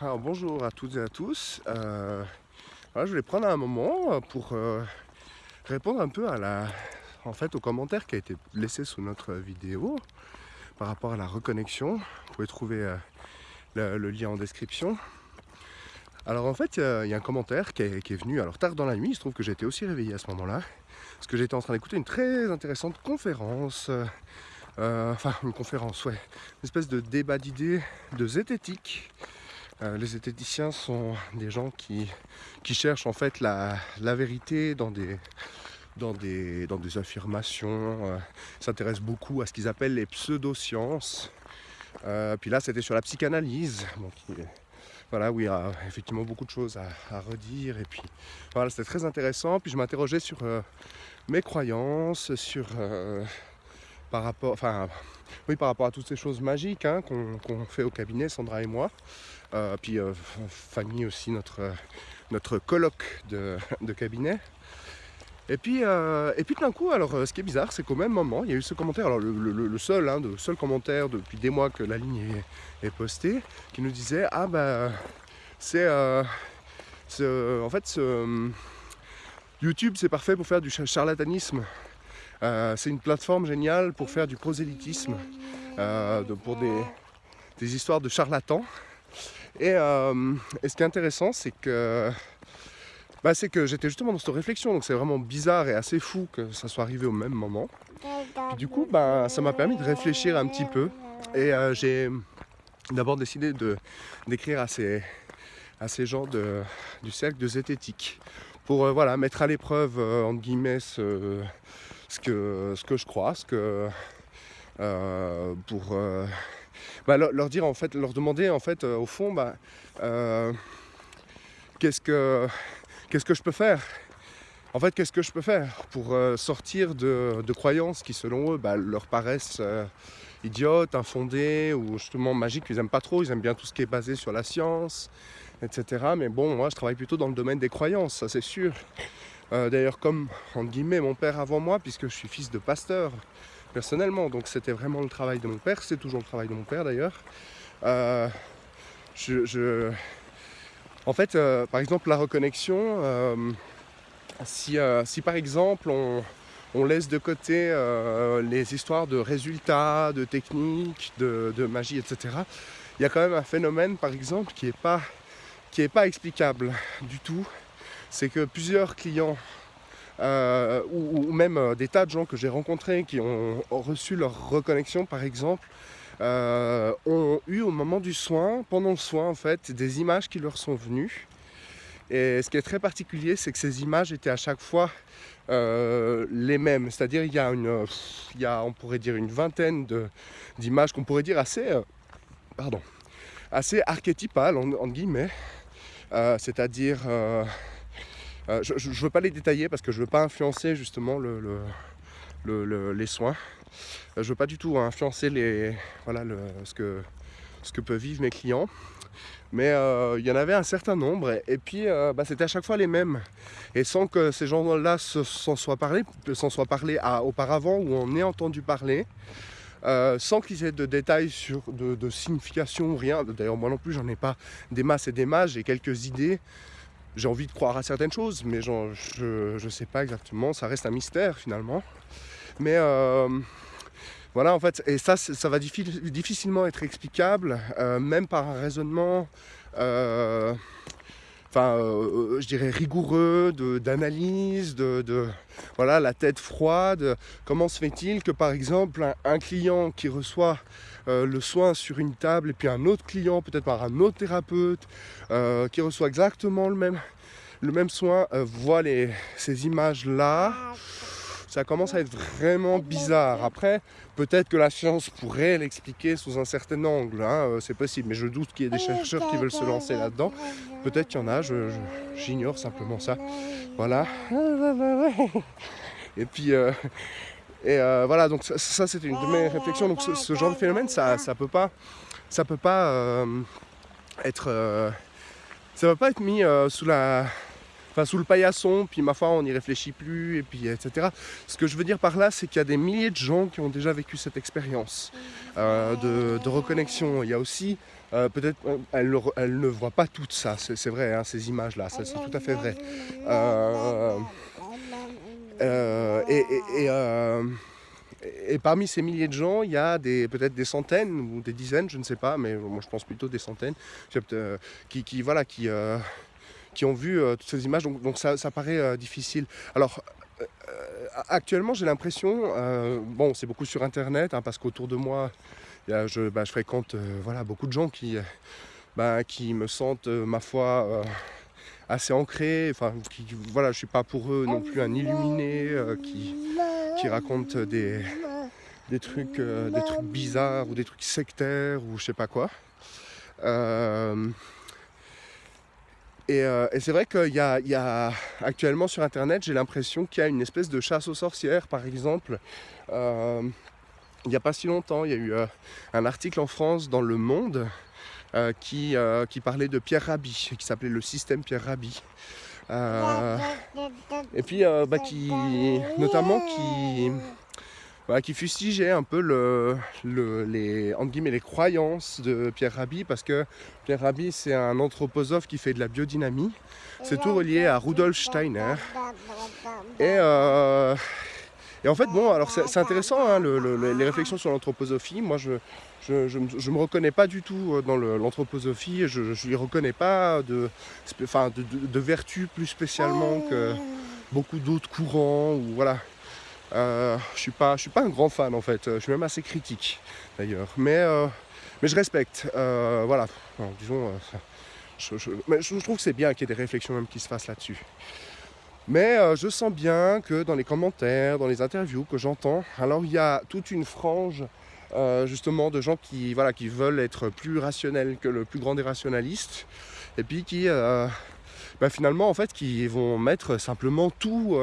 Alors bonjour à toutes et à tous. Euh, je voulais prendre un moment pour euh, répondre un peu à la, en fait, au commentaire qui a été laissé sous notre vidéo par rapport à la reconnexion. Vous pouvez trouver euh, le, lien en description. Alors en fait, il y a un commentaire qui est, qui est venu alors tard dans la nuit. Il se trouve que été aussi réveillé à ce moment-là parce que j'étais en train d'écouter une très intéressante conférence. euh, enfin, une conférence, ouais, une espèce de débat d'idées de zététique. Euh, les zététiciens sont des gens qui, qui cherchent en fait la, la vérité dans des, dans des, dans des affirmations, euh, s'intéressent beaucoup à ce qu'ils appellent les pseudosciences. Euh, puis là, c'était sur la psychanalyse. Donc, il- voilà, y a effectivement beaucoup de choses à, redire. Et puis, voilà, c'était très intéressant. Puis je m'interrogeais sur euh, mes croyances, sur par rapport, enfin, oui, par rapport à toutes ces choses magiques hein, qu'on fait au cabinet, Sandra et moi. Euh, puis euh, Fanny aussi, notre, euh, notre colloque de, cabinet. Et puis, euh, et puis d'un coup, alors ce qui est bizarre, c'est qu'au même moment, il y a eu ce commentaire, alors le, le- le seul, hein, seul commentaire depuis des mois que la ligne est, postée, qui nous disait ah bah c'est ce- en fait ce, YouTube c'est parfait pour faire du cha- charlatanisme. C'est une plateforme géniale pour faire du prosélytisme, pour des, des histoires de charlatans. Et, euh, et ce qui est intéressant, c'est que, bah, c'est que j'étais justement dans cette réflexion, donc c'est vraiment bizarre et assez fou que ça soit arrivé au même moment. Du coup, bah, ça m'a permis de réfléchir un petit peu. Et euh, j'ai d'abord décidé d'écrire à ces, à ces gens du cercle de zététique pour euh, voilà, mettre à l'épreuve, entre guillemets, ce, ce, que, ce que je crois, ce que, pour bah, leur, dire en fait, leur demander en fait, euh, au fond, bah, euh, qu'est-ce que qu'est-ce que je peux faire? En fait, qu'est-ce que je peux faire pour euh, sortir de, de croyances qui, selon eux, bah, leur paraissent idiotes, infondées ou justement magiques? Ils n'aiment pas trop, ils aiment bien tout ce qui est basé sur la science, etc. Mais bon, moi, je travaille plutôt dans le domaine des croyances, ça c'est sûr. D'ailleurs, comme, entre guillemets, mon père avant moi, puisque je suis fils de pasteur, personnellement. Donc, c'était vraiment le travail de mon père, c'est toujours le travail de mon père d'ailleurs. Euh, En fait, euh, par exemple, la reconnexion. euh, si, par exemple on, laisse de côté les histoires de résultats, de techniques, de, magie, etc., il y a quand même un phénomène par exemple qui n'est pas explicable du tout. C'est que plusieurs clients euh, ou, même euh, des tas de gens que j'ai rencontrés qui ont, reçu leur reconnexion par exemple, euh, ont eu au moment du soin, pendant le soin en fait, des images qui leur sont venues et ce qui est très particulier, c'est que ces images étaient à chaque fois les mêmes. C'est-à-dire il y a une, il y a, on pourrait dire une vingtaine d'images qu'on pourrait dire assez, pardon, assez archétypales en- guillemets. C'est-à-dire, euh, je ne veux pas les détailler parce que je ne veux pas influencer justement le, le- le- le- les soins. Euh, je ne veux pas du tout influencer les, voilà, ce, que, ce que peuvent vivre mes clients. Mais euh, il y en avait un certain nombre et, puis bah, c'était à chaque fois les mêmes. Et sans que ces gens-là se- s'en soient parlé, s'en soient à- auparavant ou en aient entendu parler, sans qu'ils aient de détails sur de, de signification ou rien. D'ailleurs moi non plus j'en ai pas des masses et des masses, j'ai quelques idées. J'ai envie de croire à certaines choses, mais je ne sais pas exactement, ça reste un mystère finalement. Mais euh, voilà en fait, et ça ça va diffi- difficilement être explicable, euh, même par un raisonnement euh, enfin, euh, je dirais rigoureux, d'analyse, de, de- voilà, la tête froide. Comment se fait-il que, par exemple, un, client qui reçoit euh, le soin sur une table et puis un autre client, peut-être par un autre thérapeute, euh, qui reçoit exactement le même, le même soin, euh, voit les, ces images-là, ça commence à être vraiment bizarre. Après, peut-être que la science pourrait l'expliquer sous un certain angle, hein, euh, c'est possible, mais je doute qu'il y ait des chercheurs qui veulent se lancer là-dedans. Peut-être qu'il y en a, j'ignore simplement ça. Voilà. Et puis, euh, et euh, voilà, donc ça, ça, c'était une de mes réflexions. Donc ce, ce genre de phénomène, ça, ça peut pas, ça peut pas euh, être, ça peut pas être mis sous la, sous le paillasson. Puis ma foi, on n'y réfléchit plus, et puis etc. Ce que je veux dire par là, c'est qu'il y a des milliers de gens qui ont déjà vécu cette expérience euh, de, reconnexion. Il y a aussi peut-être elle, elle, ne voit pas tout ça, c'est vrai, hein, ces images-là, c'est tout à fait vrai. et, parmi ces milliers de gens, il y a peut-être des centaines ou des dizaines, je ne sais pas, mais moi je pense plutôt des centaines, qui, qui ont vu toutes ces images, donc, ça, paraît difficile. Alors, actuellement, j'ai l'impression, bon, c'est beaucoup sur Internet, hein, parce qu'autour de moi, je, bah, je, fréquente voilà, beaucoup de gens qui, bah, qui me sentent, ma foi, assez ancrés. Enfin, qui, voilà, je suis pas pour eux non plus un illuminé qui, qui raconte des, des, trucs, des trucs bizarres ou des trucs sectaires ou je sais pas quoi. Et, c'est vrai qu'il y, a, actuellement sur internet, j'ai l'impression qu'il y a une espèce de chasse aux sorcières, par exemple il n'y a pas si longtemps, il y a eu euh, un article en France dans Le Monde euh, qui, euh, qui, parlait de Pierre Rabhi, qui s'appelait le système Pierre Rabhi. et puis, bah, qui, notamment, qui, qui fustigeait un peu le, les, guillemets, les croyances de Pierre Rabhi, parce que Pierre Rabhi, c'est un anthroposophe qui fait de la biodynamie. C'est tout relié à Rudolf Steiner. Et, et en fait, bon, alors c'est intéressant, hein, les réflexions sur l'anthroposophie. Moi, je je, me reconnais pas du tout euh, dans l'anthroposophie. je ne lui reconnais pas de, enfin, de, de, vertu plus spécialement que beaucoup d'autres courants. Ou, voilà. Euh, je suis suis pas un grand fan en fait. Je suis même assez critique d'ailleurs. Mais, euh, mais je respecte. voilà. disons. je, je, trouve que c'est bien qu'il y ait des réflexions même qui se fassent là-dessus. Mais euh, je sens bien que dans les commentaires, dans les interviews que j'entends, alors il y a toute une frange euh, justement de gens qui, voilà, qui veulent être plus rationnels que le plus grand des rationalistes, et puis qui euh, bah, finalement en fait qui vont mettre simplement tout,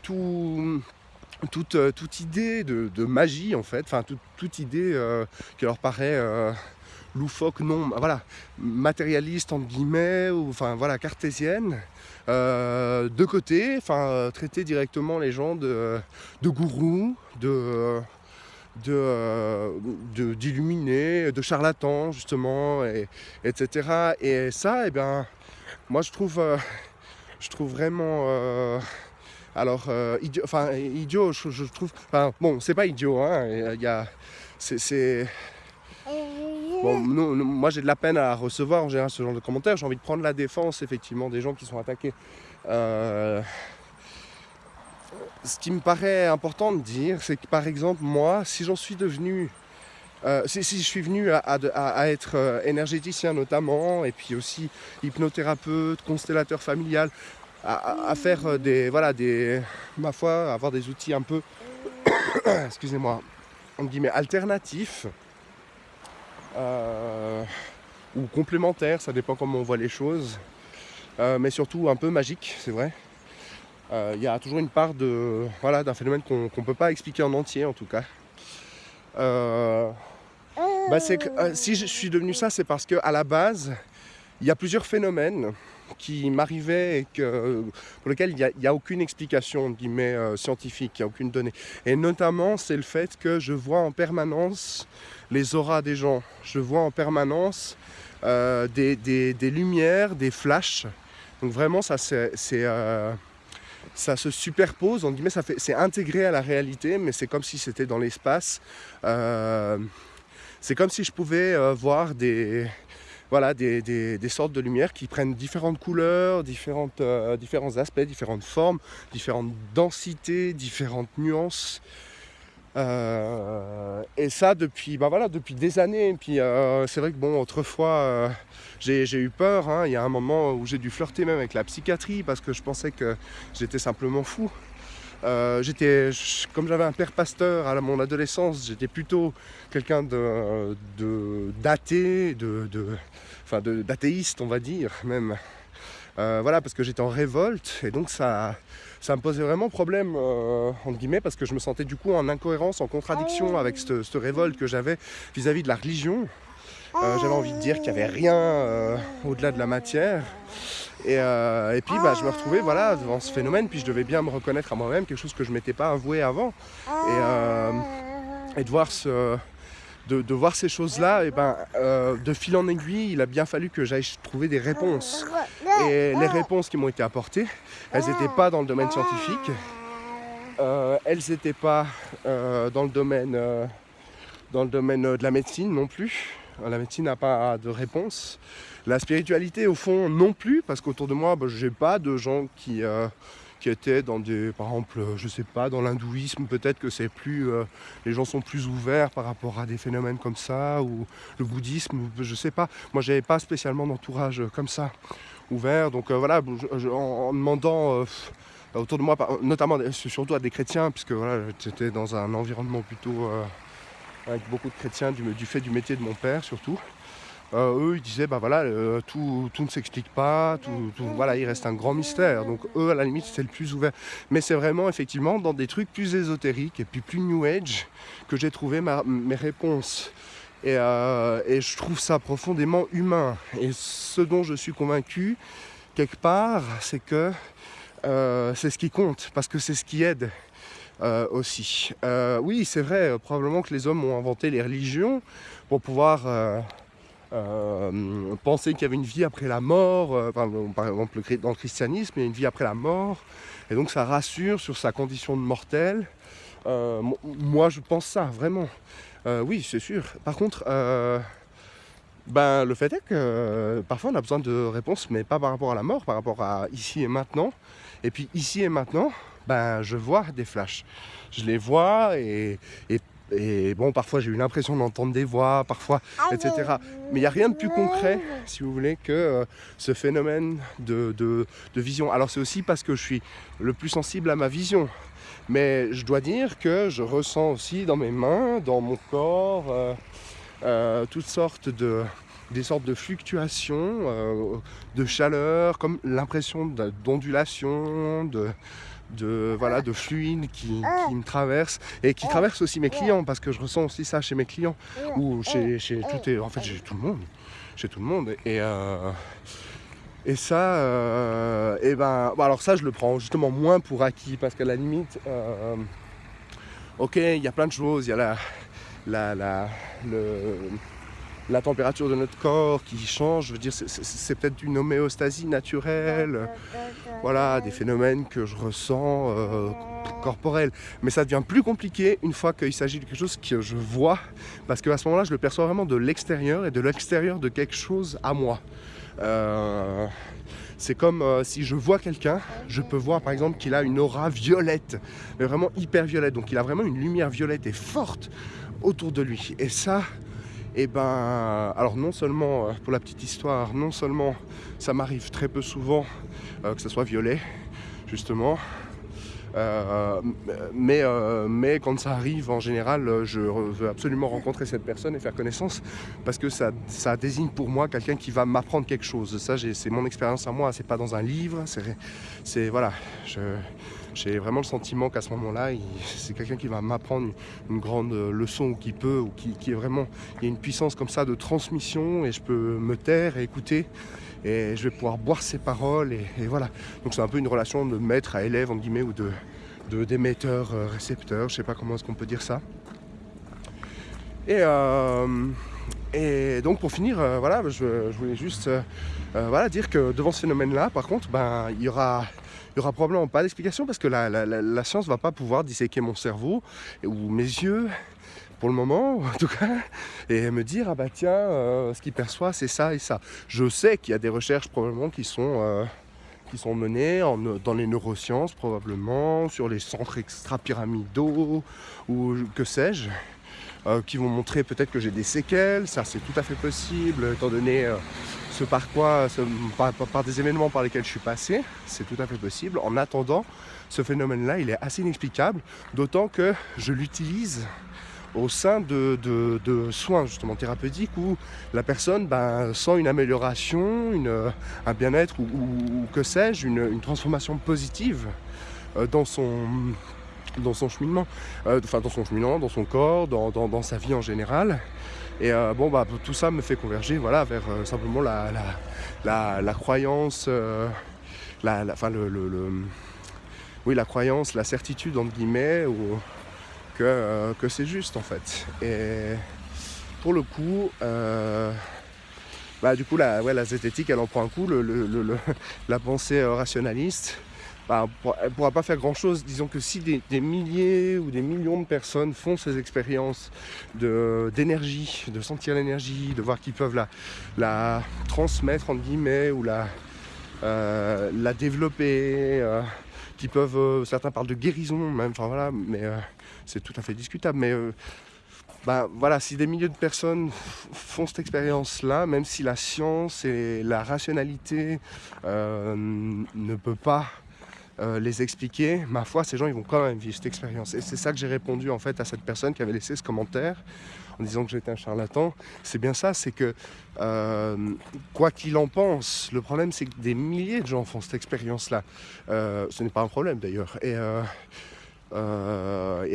tout toute, idée de, magie en fait, enfin toute, idée qui leur paraît loufoque, non, voilà, matérialiste entre guillemets, ou enfin voilà, cartésienne, euh, de côté, enfin euh, traiter directement les gens de, de gourous, de d'illuminés, de, de, charlatans justement, et, etc. Et ça, eh bien, moi je trouve, euh, je trouve vraiment, alors idiot, enfin idiot, je, trouve, enfin bon, c'est pas idiot, hein, il y a, c'est Bon, moi j'ai de la peine à recevoir en général ce genre de commentaires. J'ai envie de prendre la défense effectivement des gens qui sont attaqués. Euh, ce qui me paraît important de dire, c'est que par exemple moi, si j'en suis devenu, euh, si, je suis venu à, être euh, énergéticien notamment, et puis aussi hypnothérapeute, constellateur familial, à, faire des, voilà, des, ma foi, avoir des outils un peu, excusez-moi, on guillemets alternatifs euh, ou complémentaire, ça dépend comment on voit les choses, euh, mais surtout un peu magique, c'est vrai. Euh, il y a toujours une part de voilà d'un phénomène qu'on ne peut pas expliquer en entier en tout cas. Bah, si je suis devenu ça, c'est parce qu'à la base, il y a plusieurs phénomènes qui m'arrivaient et pour lesquels il n'y a, aucune explication guillemets, scientifique, il n'y a aucune donnée. Et notamment, c'est le fait que je vois en permanence les auras des gens. Je vois en permanence euh, des, lumières, des flashs. Donc vraiment, ça, euh, se superpose, c'est intégré à la réalité, mais c'est comme si c'était dans l'espace. Euh, c'est comme si je pouvais voir des, voilà, des, sortes de lumières qui prennent différentes couleurs, différentes, différents aspects, différentes formes, différentes densités, différentes nuances. Euh, et ça depuis, bah depuis des années. Et puis euh, c'est vrai que bon, autrefois, euh, j'ai eu peur. Hein. Il y a un moment où j'ai dû flirter même avec la psychiatrie parce que je pensais que j'étais simplement fou. j'étais, comme j'avais un père pasteur à mon adolescence, j'étais plutôt quelqu'un de, d'athée, de, de, enfin d'athéiste, on va dire même. voilà, parce que j'étais en révolte et donc ça ça me posait vraiment problème, euh, entre guillemets, parce que je me sentais du coup en incohérence, en contradiction avec cette, révolte que j'avais vis-à-vis de la religion. Euh, j'avais envie de dire qu'il n'y avait rien euh, au-delà de la matière. Et, puis bah, je me retrouvais voilà, devant ce phénomène, puis je devais bien me reconnaître à moi-même, quelque chose que je ne m'étais pas avoué avant. Et, et de voir ce, de, voir ces choses-là, et ben, euh, de fil en aiguille, il a bien fallu que j'aille trouver des réponses. Et les réponses qui m'ont été apportées, elles n'étaient pas dans le domaine scientifique, euh, elles n'étaient pas euh, dans le domaine, de la médecine non plus. La médecine n'a pas de réponse. La spiritualité, au fond, non plus, parce qu'autour de moi, ben, je n'ai pas de gens qui qui étaient dans des, par exemple, euh, je sais pas, dans l'hindouisme, peut-être que c'est plus, euh, les gens sont plus ouverts par rapport à des phénomènes comme ça, ou le bouddhisme, je sais pas. Moi, j'avais pas spécialement d'entourage comme ça ouvert, donc euh, voilà, en, demandant autour de moi, notamment surtout à des chrétiens, puisque voilà, j'étais dans un environnement plutôt avec beaucoup de chrétiens du fait du métier de mon père surtout. Euh, eux ils disaient bah voilà euh, tout, ne s'explique pas, tout, voilà il reste un grand mystère. Donc eux à la limite c'est le plus ouvert. Mais c'est vraiment effectivement dans des trucs plus ésotériques et puis plus new age que j'ai trouvé mes réponses. Euh, et, je trouve ça profondément humain. Et ce dont je suis convaincu quelque part c'est que c'est ce qui compte parce que c'est ce qui aide. aussi. oui, c'est vrai, probablement que les hommes ont inventé les religions pour pouvoir euh, penser qu'il y avait une vie après la mort, euh, par exemple dans le christianisme, il y a une vie après la mort, et donc ça rassure sur sa condition de mortel. Euh, moi je pense ça, vraiment. oui, c'est sûr. Par contre, ben, le fait est que parfois on a besoin de réponses, mais pas par rapport à la mort, par rapport à ici et maintenant. Et puis ici et maintenant, ben, je vois des flashs. Je les vois et, et et bon, parfois j'ai eu l'impression d'entendre des voix, parfois, ah etc. Mais il n'y a rien de plus concret, si vous voulez, que euh, ce phénomène de, de, vision. Alors c'est aussi parce que je suis le plus sensible à ma vision. Mais je dois dire que je ressens aussi dans mes mains, dans mon corps, euh, euh, toutes sortes de, des sortes de fluctuations, de chaleur, comme l'impression d'ondulation, de, de, voilà, de fluide qui, me traverse et qui traverse aussi mes clients parce que je ressens aussi ça chez mes clients ou chez, chez tout et en fait j'ai tout le monde chez tout le monde et euh, et ça euh, et ben alors ça je le prends justement moins pour acquis parce qu'à la limite euh, ok il y a plein de choses il y a la la, la le la température de notre corps qui change. Je veux dire, c'est peut-être une homéostasie naturelle. Voilà, des phénomènes que je ressens euh, corporels. Mais ça devient plus compliqué une fois qu'il s'agit de quelque chose que je vois. Parce qu'à ce moment-là, je le perçois vraiment de l'extérieur et de l'extérieur de quelque chose à moi. Euh, c'est comme euh, si je vois quelqu'un, je peux voir par exemple qu'il a une aura violette, mais vraiment hyper violette. Donc il a vraiment une lumière violette et forte autour de lui. Et ça, et eh ben alors non seulement euh, pour la petite histoire non seulement ça m'arrive très peu souvent euh, que ce soit violet justement euh, mais, quand ça arrive en général je veux absolument rencontrer cette personne et faire connaissance parce que ça, désigne pour moi quelqu'un qui va m'apprendre quelque chose. Ça c'est mon expérience à moi c'est pas dans un livre c'est voilà j'ai vraiment le sentiment qu'à ce moment-là, c'est quelqu'un qui va m'apprendre une, grande leçon ou qui peut, ou qui, est vraiment, il y a une puissance comme ça de transmission et je peux me taire et écouter et je vais pouvoir boire ses paroles et, voilà. Donc c'est un peu une relation de maître à élève en guillemets ou de d'émetteur euh, je sais pas comment est-ce qu'on peut dire ça. Et, euh, et donc pour finir, euh, voilà, je, voulais juste voilà, dire que devant ce phénomène-là, par contre, ben, il y aura il n'y aura probablement pas d'explication parce que la, science ne va pas pouvoir disséquer mon cerveau ou mes yeux pour le moment en tout cas et me dire ah bah tiens euh, ce qu'il perçoit c'est ça et ça. Je sais qu'il y a des recherches probablement qui sont euh, qui sont menées dans les neurosciences probablement sur les centres extra-pyramidaux ou que sais-je euh, qui vont montrer peut-être que j'ai des séquelles ça c'est tout à fait possible étant donné par quoi, par, des événements par lesquels je suis passé, c'est tout à fait possible. En attendant, ce phénomène-là, il est assez inexplicable, d'autant que je l'utilise au sein de, soins justement thérapeutiques où la personne ben, sent une amélioration, un bien-être ou, que sais-je, une, transformation positive euh, dans son dans son cheminement, euh, enfin dans son cheminement, dans son corps, dans, dans sa vie en général. Et euh, bon, bah, tout ça me fait converger voilà, vers euh, simplement la, la, croyance, euh, la, enfin, le, oui, la croyance, la certitude, entre guillemets, ou, que, que c'est juste en fait. Et, pour le coup, euh, bah, du coup, la, ouais, la zététique, elle en prend un coup. Le, la pensée rationaliste, bah, elle ne pourra pas faire grand-chose. Disons que si des, milliers ou des millions de personnes font ces expériences d'énergie, de, sentir l'énergie, de voir qu'ils peuvent la, la, transmettre, entre guillemets, ou la, euh, la développer, euh, peuvent, euh, certains parlent de guérison même, enfin voilà, mais c'est tout à fait discutable. Mais bah, voilà, si des milliers de personnes font cette expérience-là, même si la science et la rationalité ne peut pas euh, les expliquer, ma foi, ces gens ils vont quand même vivre cette expérience. Et c'est ça que j'ai répondu en fait à cette personne qui avait laissé ce commentaire en disant que j'étais un charlatan. C'est bien ça, c'est que euh, quoi qu'il en pense, le problème c'est que des milliers de gens font cette expérience-là. Euh, ce n'est pas un problème d'ailleurs. Et, à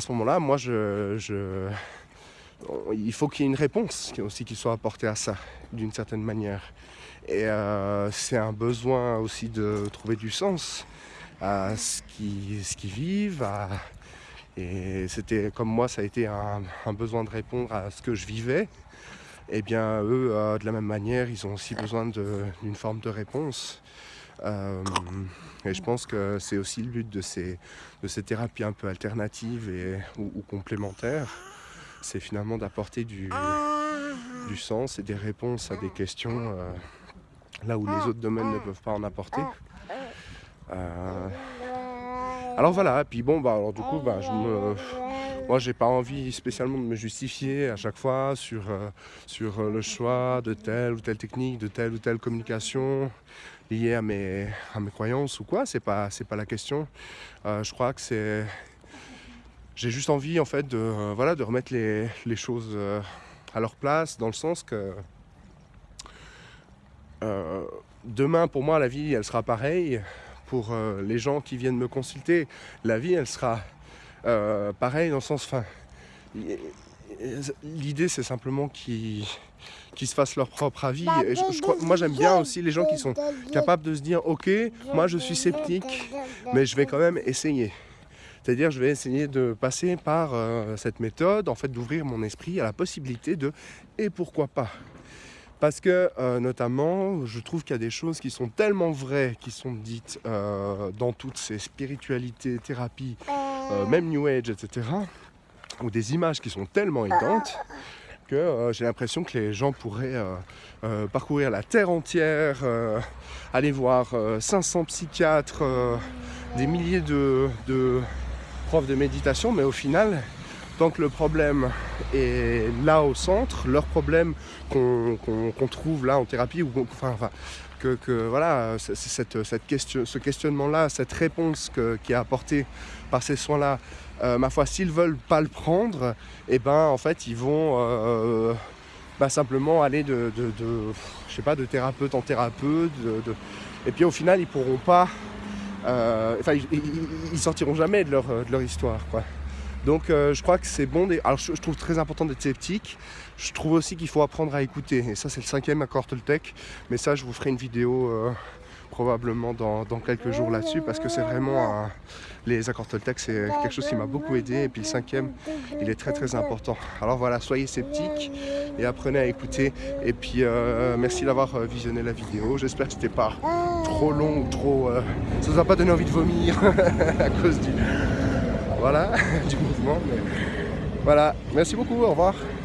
ce moment-là, moi, je, il faut qu'il y ait une réponse aussi qui soit apportée à ça, d'une certaine manière. Et c'est un besoin aussi de trouver du sens à ce qu'ils vivent. Et c'était comme moi, ça a été un, besoin de répondre à ce que je vivais. Et eh bien eux, euh, de la même manière, ils ont aussi besoin d'une forme de réponse. Euh, et je pense que c'est aussi le but de ces, de ces thérapies un peu alternatives ou, complémentaires. C'est finalement d'apporter du, du, sens et des réponses à des questions euh, là où les autres domaines ne peuvent pas en apporter. Euh, alors voilà, puis bon, bah, alors du coup, bah, je me... moi j'ai pas envie spécialement de me justifier à chaque fois sur, euh, sur euh, le choix de telle ou telle technique, de telle ou telle communication liée à mes, à mes croyances ou quoi, c'est pas, pas la question. je crois que c'est... J'ai juste envie en fait de, voilà, de remettre les, les choses à leur place dans le sens que demain pour moi la vie elle sera pareille pour euh, les gens qui viennent me consulter, la vie, elle sera euh, pareille dans le sens... Fin, L'idée, c'est simplement qu'ils se fassent leur propre avis. Et je, crois, moi, j'aime bien aussi les gens qui sont capables de se dire, ok, moi, je suis sceptique, mais je vais quand même essayer. C'est-à-dire, je vais essayer de passer par euh, cette méthode, en fait, d'ouvrir mon esprit à la possibilité de « et pourquoi pas ?» Parce que, euh, notamment, je trouve qu'il y a des choses qui sont tellement vraies, qui sont dites euh, dans toutes ces spiritualités, thérapies, euh, même New Age, etc., ou des images qui sont tellement évidentes que j'ai l'impression que les gens pourraient parcourir la terre entière, aller voir 500 psychiatres, des milliers de, de profs de méditation, mais au final, tant que le problème est là au centre, leur problème qu'on trouve là en thérapie, ou enfin, que, voilà, cette, question, ce questionnement-là, cette réponse qui est apportée par ces soins-là, euh, ma foi, s'ils veulent pas le prendre, et eh ben en fait ils vont euh, bah, simplement aller de, je sais pas, de thérapeute en thérapeute, et puis au final ils pourront pas, euh, enfin ils, ils, sortiront jamais de leur, de leur histoire, quoi. Donc euh, je crois que c'est bon. Alors je, trouve très important d'être sceptique. Je trouve aussi qu'il faut apprendre à écouter. Et ça c'est le cinquième accord Toltec. Mais ça je vous ferai une vidéo euh, probablement dans, quelques jours là-dessus parce que c'est vraiment les accords Toltec c'est quelque chose qui m'a beaucoup aidé et puis le cinquième il est très très important alors voilà soyez sceptiques et apprenez à écouter et puis euh, merci d'avoir visionné la vidéo j'espère que c'était pas trop long ou trop ça vous a pas donné envie de vomir à cause du voilà, du mouvement. Voilà, merci beaucoup, au revoir.